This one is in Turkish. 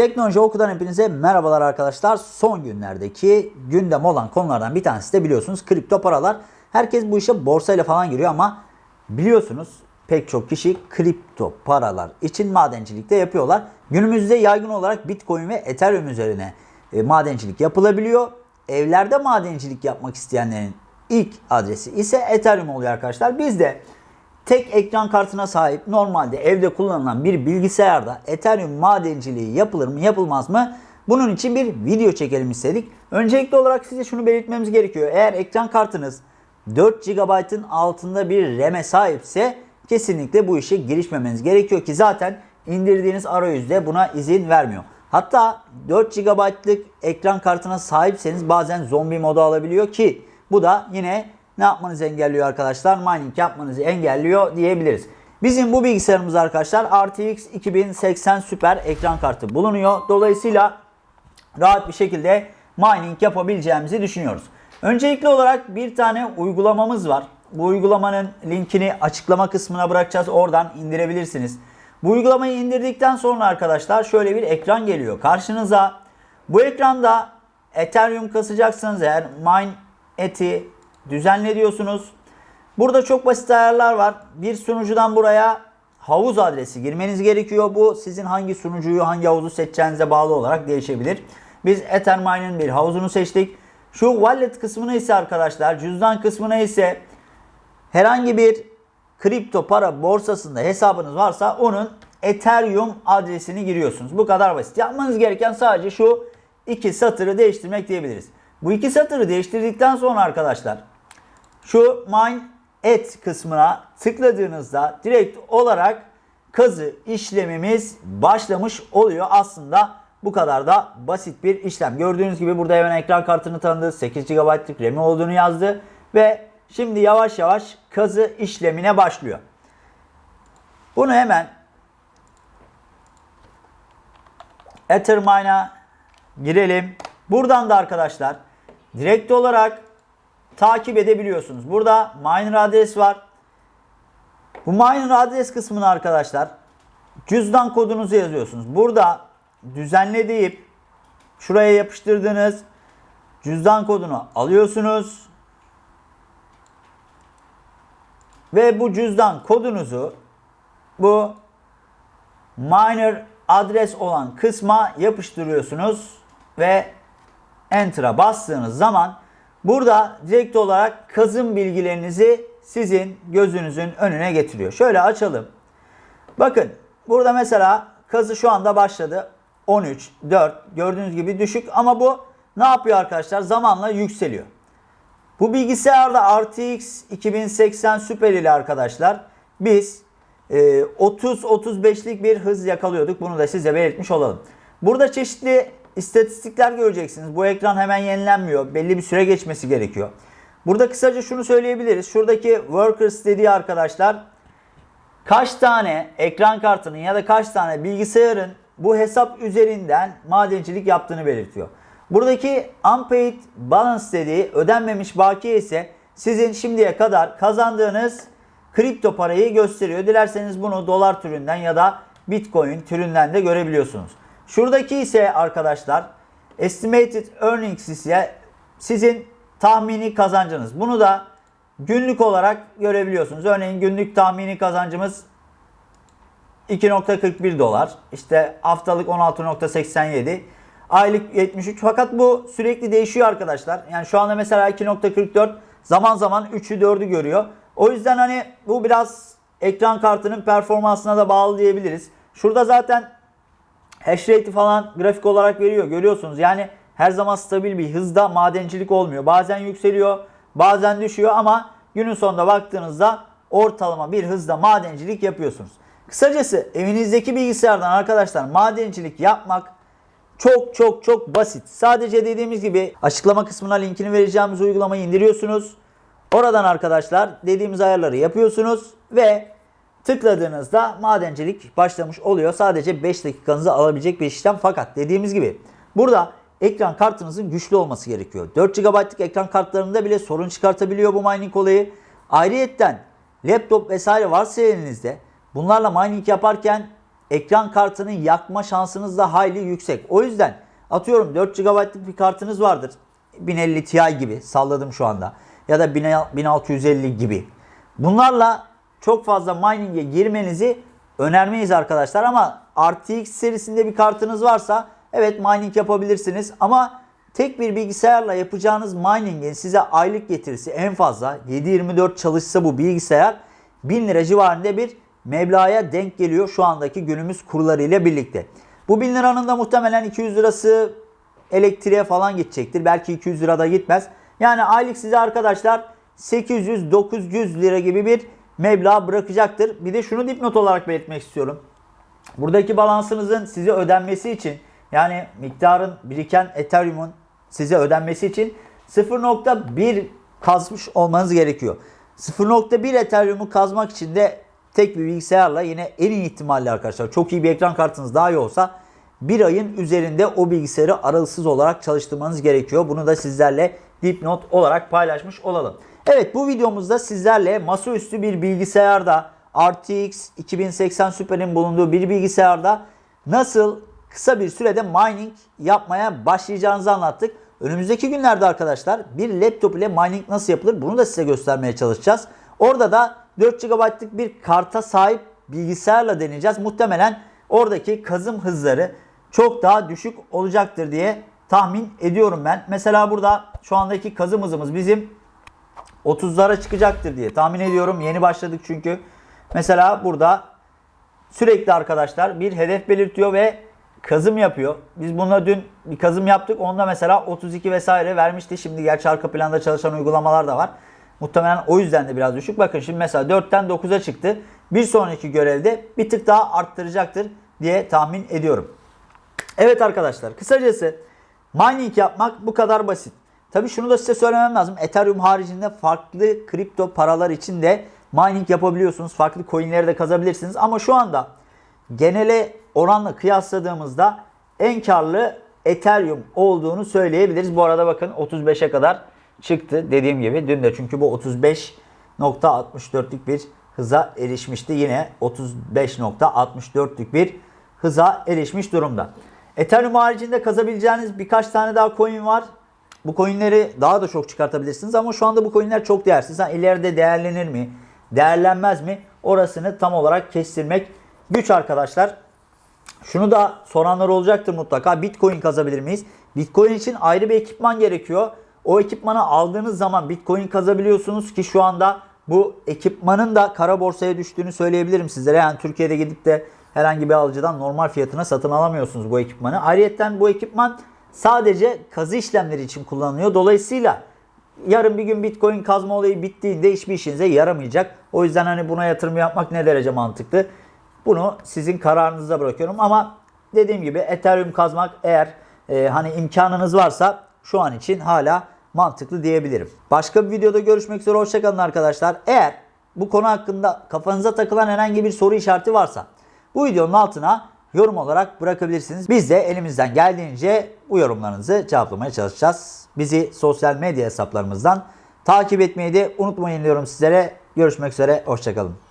Teknoloji Oku'dan hepinize merhabalar arkadaşlar. Son günlerdeki gündem olan konulardan bir tanesi de biliyorsunuz kripto paralar. Herkes bu işe borsayla falan giriyor ama biliyorsunuz pek çok kişi kripto paralar için madencilik de yapıyorlar. Günümüzde yaygın olarak Bitcoin ve Ethereum üzerine e, madencilik yapılabiliyor. Evlerde madencilik yapmak isteyenlerin ilk adresi ise Ethereum oluyor arkadaşlar. Biz de tek ekran kartına sahip normalde evde kullanılan bir bilgisayarda Ethereum madenciliği yapılır mı yapılmaz mı? Bunun için bir video çekelim istedik. Öncelikli olarak size şunu belirtmemiz gerekiyor. Eğer ekran kartınız 4 GB'ın altında bir RAM'e sahipse kesinlikle bu işe girişmemeniz gerekiyor ki zaten indirdiğiniz arayüzde buna izin vermiyor. Hatta 4 GB'lık ekran kartına sahipseniz bazen zombi modu alabiliyor ki bu da yine ne yapmanızı engelliyor arkadaşlar? Mining yapmanızı engelliyor diyebiliriz. Bizim bu bilgisayarımız arkadaşlar RTX 2080 Super ekran kartı bulunuyor. Dolayısıyla rahat bir şekilde mining yapabileceğimizi düşünüyoruz. Öncelikli olarak bir tane uygulamamız var. Bu uygulamanın linkini açıklama kısmına bırakacağız. Oradan indirebilirsiniz. Bu uygulamayı indirdikten sonra arkadaşlar şöyle bir ekran geliyor karşınıza. Bu ekranda Ethereum kasacaksınız eğer mine eti düzenle diyorsunuz. Burada çok basit ayarlar var. Bir sunucudan buraya havuz adresi girmeniz gerekiyor. Bu sizin hangi sunucuyu, hangi havuzu seçeceğinize bağlı olarak değişebilir. Biz Ethermine'ın bir havuzunu seçtik. Şu wallet kısmına ise arkadaşlar, cüzdan kısmına ise herhangi bir kripto para borsasında hesabınız varsa onun Ethereum adresini giriyorsunuz. Bu kadar basit. Yapmanız gereken sadece şu iki satırı değiştirmek diyebiliriz. Bu iki satırı değiştirdikten sonra arkadaşlar şu mine et kısmına tıkladığınızda direkt olarak kazı işlemimiz başlamış oluyor. Aslında bu kadar da basit bir işlem. Gördüğünüz gibi burada hemen ekran kartını tanıdı. 8 GB'lık RAM'i olduğunu yazdı. Ve şimdi yavaş yavaş kazı işlemine başlıyor. Bunu hemen Ethermine'a girelim. Buradan da arkadaşlar direkt olarak takip edebiliyorsunuz. Burada miner adres var. Bu miner adres kısmını arkadaşlar cüzdan kodunuzu yazıyorsunuz. Burada düzenle deyip şuraya yapıştırdığınız cüzdan kodunu alıyorsunuz. Ve bu cüzdan kodunuzu bu miner adres olan kısma yapıştırıyorsunuz ve enter'a bastığınız zaman burada direkt olarak kazım bilgilerinizi sizin gözünüzün önüne getiriyor. Şöyle açalım. Bakın burada mesela kazı şu anda başladı. 13, 4 gördüğünüz gibi düşük ama bu ne yapıyor arkadaşlar? Zamanla yükseliyor. Bu bilgisayarda RTX 2080 Super ile arkadaşlar biz 30-35'lik bir hız yakalıyorduk. Bunu da size belirtmiş olalım. Burada çeşitli istatistikler göreceksiniz. Bu ekran hemen yenilenmiyor. Belli bir süre geçmesi gerekiyor. Burada kısaca şunu söyleyebiliriz. Şuradaki workers dediği arkadaşlar kaç tane ekran kartının ya da kaç tane bilgisayarın bu hesap üzerinden madencilik yaptığını belirtiyor. Buradaki unpaid balance dediği ödenmemiş bakiye ise sizin şimdiye kadar kazandığınız kripto parayı gösteriyor. Dilerseniz bunu dolar türünden ya da bitcoin türünden de görebiliyorsunuz. Şuradaki ise arkadaşlar estimated earnings ise sizin tahmini kazancınız. Bunu da günlük olarak görebiliyorsunuz. Örneğin günlük tahmini kazancımız 2.41 dolar. İşte haftalık 16.87. Aylık 73. Fakat bu sürekli değişiyor arkadaşlar. Yani şu anda mesela 2.44 zaman zaman 3'ü 4'ü görüyor. O yüzden hani bu biraz ekran kartının performansına da bağlı diyebiliriz. Şurada zaten hash rate'i falan grafik olarak veriyor. Görüyorsunuz yani her zaman stabil bir hızda madencilik olmuyor. Bazen yükseliyor, bazen düşüyor ama günün sonunda baktığınızda ortalama bir hızda madencilik yapıyorsunuz. Kısacası evinizdeki bilgisayardan arkadaşlar madencilik yapmak çok çok çok basit. Sadece dediğimiz gibi açıklama kısmına linkini vereceğimiz uygulamayı indiriyorsunuz. Oradan arkadaşlar dediğimiz ayarları yapıyorsunuz ve tıkladığınızda madencilik başlamış oluyor. Sadece 5 dakikanızı alabilecek bir işlem fakat dediğimiz gibi burada ekran kartınızın güçlü olması gerekiyor. 4 GB'lık ekran kartlarında bile sorun çıkartabiliyor bu mining olayı. Ayrıyetten laptop vesaire varsa elinizde bunlarla mining yaparken ekran kartının yakma şansınız da hayli yüksek. O yüzden atıyorum 4 GB'lık bir kartınız vardır. 1050 Ti gibi salladım şu anda. Ya da 1650 gibi. Bunlarla çok fazla mining'e girmenizi önermeyiz arkadaşlar ama RTX serisinde bir kartınız varsa evet mining yapabilirsiniz ama tek bir bilgisayarla yapacağınız mining'in size aylık getirisi en fazla 7-24 çalışsa bu bilgisayar 1000 lira civarında bir meblağa denk geliyor şu andaki günümüz kurlarıyla birlikte. Bu 1000 liranın da muhtemelen 200 lirası elektriğe falan gidecektir. Belki 200 lira da gitmez. Yani aylık size arkadaşlar 800-900 lira gibi bir meblağ bırakacaktır. Bir de şunu dipnot olarak belirtmek istiyorum. Buradaki balansınızın size ödenmesi için yani miktarın biriken Ethereum'un size ödenmesi için 0.1 kazmış olmanız gerekiyor. 0.1 Ethereum'u kazmak için de tek bir bilgisayarla yine en iyi ihtimalle arkadaşlar çok iyi bir ekran kartınız daha iyi olsa bir ayın üzerinde o bilgisayarı aralıksız olarak çalıştırmanız gerekiyor. Bunu da sizlerle dipnot olarak paylaşmış olalım. Evet bu videomuzda sizlerle masaüstü bir bilgisayarda RTX 2080 Super'in bulunduğu bir bilgisayarda nasıl kısa bir sürede mining yapmaya başlayacağınızı anlattık. Önümüzdeki günlerde arkadaşlar bir laptop ile mining nasıl yapılır bunu da size göstermeye çalışacağız. Orada da 4 GB'lık bir karta sahip bilgisayarla deneyeceğiz. Muhtemelen oradaki kazım hızları çok daha düşük olacaktır diye tahmin ediyorum ben. Mesela burada şu andaki kazım hızımız bizim 30'lara çıkacaktır diye tahmin ediyorum. Yeni başladık çünkü. Mesela burada sürekli arkadaşlar bir hedef belirtiyor ve kazım yapıyor. Biz bununla dün bir kazım yaptık. Onda mesela 32 vesaire vermişti. Şimdi gerçi arka planda çalışan uygulamalar da var. Muhtemelen o yüzden de biraz düşük. Bakın şimdi mesela 4'ten 9'a çıktı. Bir sonraki görevde bir tık daha arttıracaktır diye tahmin ediyorum. Evet arkadaşlar kısacası mining yapmak bu kadar basit. Tabi şunu da size söylemem lazım. Ethereum haricinde farklı kripto paralar için de mining yapabiliyorsunuz. Farklı coinleri de kazabilirsiniz. Ama şu anda genele oranla kıyasladığımızda en karlı Ethereum olduğunu söyleyebiliriz. Bu arada bakın 35'e kadar çıktı dediğim gibi. Dün de çünkü bu 35.64'lük bir hıza erişmişti. Yine 35.64'lük bir hıza erişmiş durumda. Ethereum haricinde kazabileceğiniz birkaç tane daha coin var. Bu coinleri daha da çok çıkartabilirsiniz ama şu anda bu coinler çok değersiz. Ha, ileride değerlenir mi? Değerlenmez mi? Orasını tam olarak kestirmek güç arkadaşlar. Şunu da soranlar olacaktır mutlaka. Bitcoin kazabilir miyiz? Bitcoin için ayrı bir ekipman gerekiyor. O ekipmanı aldığınız zaman Bitcoin kazabiliyorsunuz ki şu anda bu ekipmanın da kara borsaya düştüğünü söyleyebilirim sizlere. Yani Türkiye'de gidip de herhangi bir alıcıdan normal fiyatına satın alamıyorsunuz bu ekipmanı. Ayrıca bu ekipman sadece kazı işlemleri için kullanılıyor. Dolayısıyla yarın bir gün Bitcoin kazma olayı bittiğinde hiçbir işinize yaramayacak. O yüzden hani buna yatırım yapmak ne derece mantıklı? Bunu sizin kararınıza bırakıyorum ama dediğim gibi Ethereum kazmak eğer e, hani imkanınız varsa şu an için hala mantıklı diyebilirim. Başka bir videoda görüşmek üzere hoşçakalın arkadaşlar. Eğer bu konu hakkında kafanıza takılan herhangi bir soru işareti varsa bu videonun altına yorum olarak bırakabilirsiniz. Biz de elimizden geldiğince bu yorumlarınızı cevaplamaya çalışacağız. Bizi sosyal medya hesaplarımızdan takip etmeyi de unutmayın diyorum sizlere. Görüşmek üzere, hoşçakalın.